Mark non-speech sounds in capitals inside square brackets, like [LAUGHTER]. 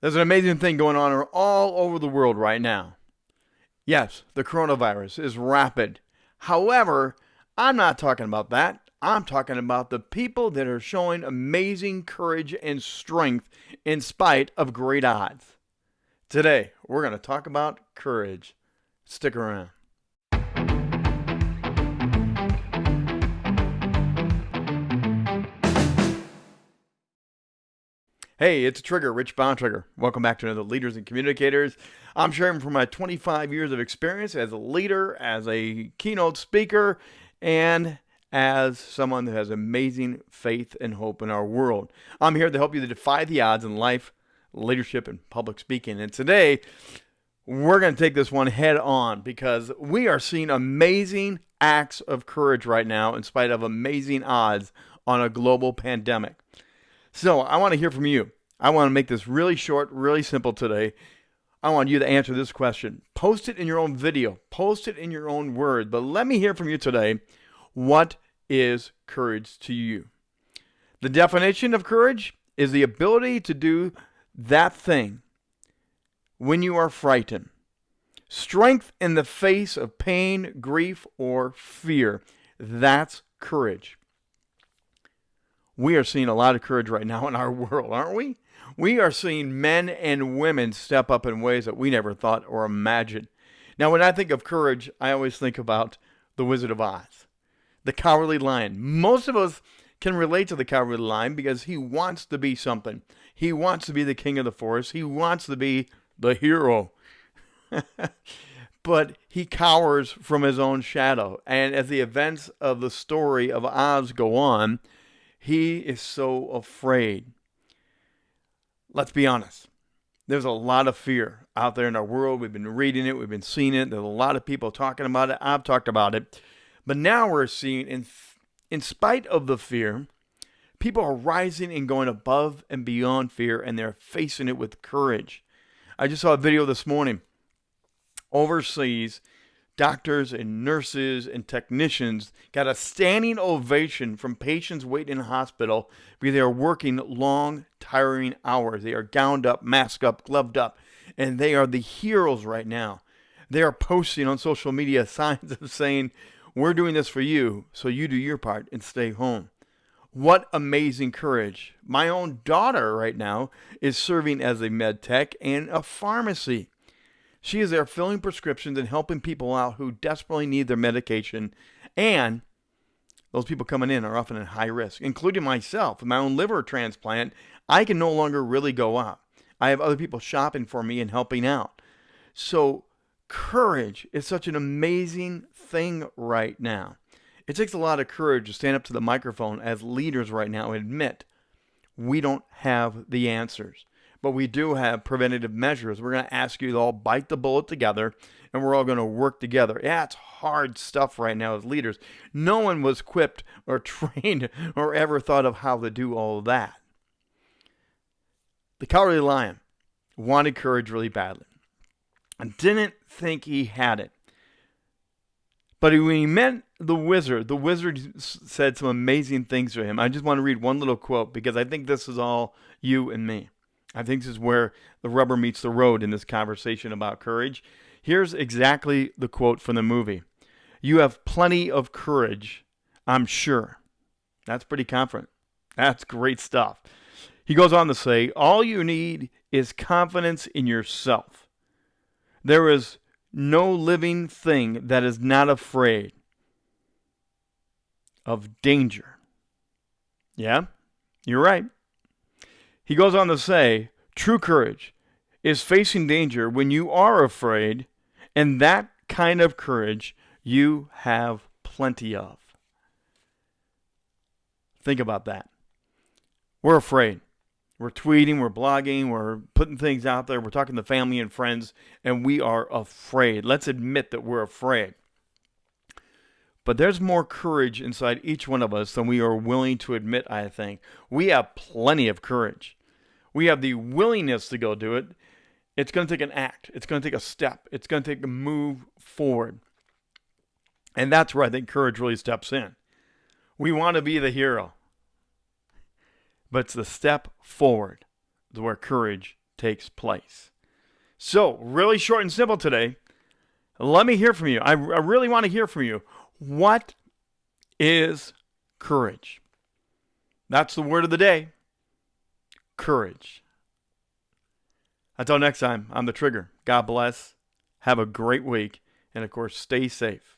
There's an amazing thing going on all over the world right now. Yes, the coronavirus is rapid. However, I'm not talking about that. I'm talking about the people that are showing amazing courage and strength in spite of great odds. Today, we're going to talk about courage. Stick around. Hey, it's Trigger, Rich Bontrager. Welcome back to another Leaders and Communicators. I'm sharing from my 25 years of experience as a leader, as a keynote speaker, and as someone that has amazing faith and hope in our world. I'm here to help you to defy the odds in life, leadership, and public speaking. And today, we're going to take this one head on because we are seeing amazing acts of courage right now in spite of amazing odds on a global pandemic. So I want to hear from you. I want to make this really short, really simple today. I want you to answer this question. Post it in your own video, post it in your own word, but let me hear from you today. What is courage to you? The definition of courage is the ability to do that thing when you are frightened. Strength in the face of pain, grief, or fear. That's courage we are seeing a lot of courage right now in our [LAUGHS] world, aren't we? We are seeing men and women step up in ways that we never thought or imagined. Now, when I think of courage, I always think about the Wizard of Oz, the Cowardly Lion. Most of us can relate to the Cowardly Lion because he wants to be something. He wants to be the king of the forest. He wants to be the hero. [LAUGHS] but he cowers from his own shadow. And as the events of the story of Oz go on, he is so afraid. Let's be honest. There's a lot of fear out there in our world. We've been reading it, we've been seeing it. There's a lot of people talking about it. I've talked about it. But now we're seeing, in, in spite of the fear, people are rising and going above and beyond fear, and they're facing it with courage. I just saw a video this morning overseas doctors and nurses and technicians got a standing ovation from patients waiting in hospital because they are working long, tiring hours. They are gowned up, masked up, gloved up, and they are the heroes right now. They are posting on social media [LAUGHS] signs of saying, We're doing this for you, so you do your part and stay home. What amazing courage. My own daughter right now is serving as a med tech and a pharmacy. She is there filling prescriptions and helping people out who desperately need their medication. And those people coming in are often at high risk, including myself. With my own liver transplant, I can no longer really go out. I have other people shopping for me and helping out. So, courage is such an amazing thing right now. It takes a lot of courage to stand up to the microphone as leaders right now and admit we don't have the answers but we do have preventative measures. We're going to ask you to all bite the bullet together and we're all going to work together. Yeah, it's hard stuff right now as leaders. No one was equipped or [LAUGHS] trained or ever thought of how to do all that. The Cowardly Lion wanted courage really badly and didn't think he had it. But when he met the wizard, the wizard said some amazing things to him. I just want to read one little quote because I think this is all you and me. I think this is where the rubber meets the road in this conversation about courage. Here's exactly the quote from the movie You have plenty of courage, I'm sure. That's pretty confident. That's great stuff. He goes on to say, All you need is confidence in yourself. There is no living thing that is not afraid of danger. Yeah, you're right. He goes on to say, true courage is facing danger when you are afraid, and that kind of courage you have plenty of. Think about that. We're afraid. We're tweeting, we're blogging, we're putting things out there, we're talking to family and friends, and we are afraid. Let's admit that we're afraid. But there's more courage inside each one of us than we are willing to admit, I think. We have plenty of courage we have the willingness to go do it, it's going to take an act. It's going to take a step. It's going to take a move forward. And that's where I think courage really steps in. We want to be the hero, but it's the step forward where courage takes place. So, really short and simple today. Let me hear from you. I, I really want to hear from you. What is courage? That's the word of the day courage. Until next time, I'm the Trigger. God bless. Have a great week. And of course, stay safe.